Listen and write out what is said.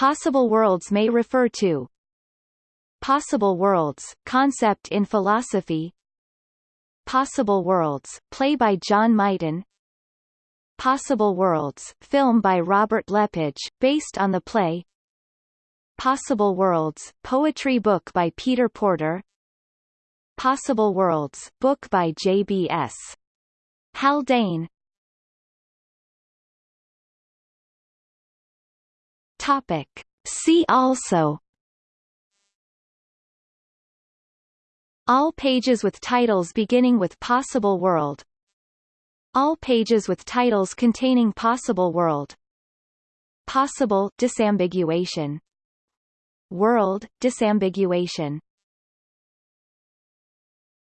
Possible worlds may refer to. Possible worlds, concept in philosophy. Possible worlds, play by John Mighton Possible worlds, film by Robert Lepage, based on the play. Possible worlds, poetry book by Peter Porter. Possible worlds, book by J.B.S. Haldane Topic. See also. All pages with titles beginning with Possible World. All pages with titles containing Possible World. Possible disambiguation. World disambiguation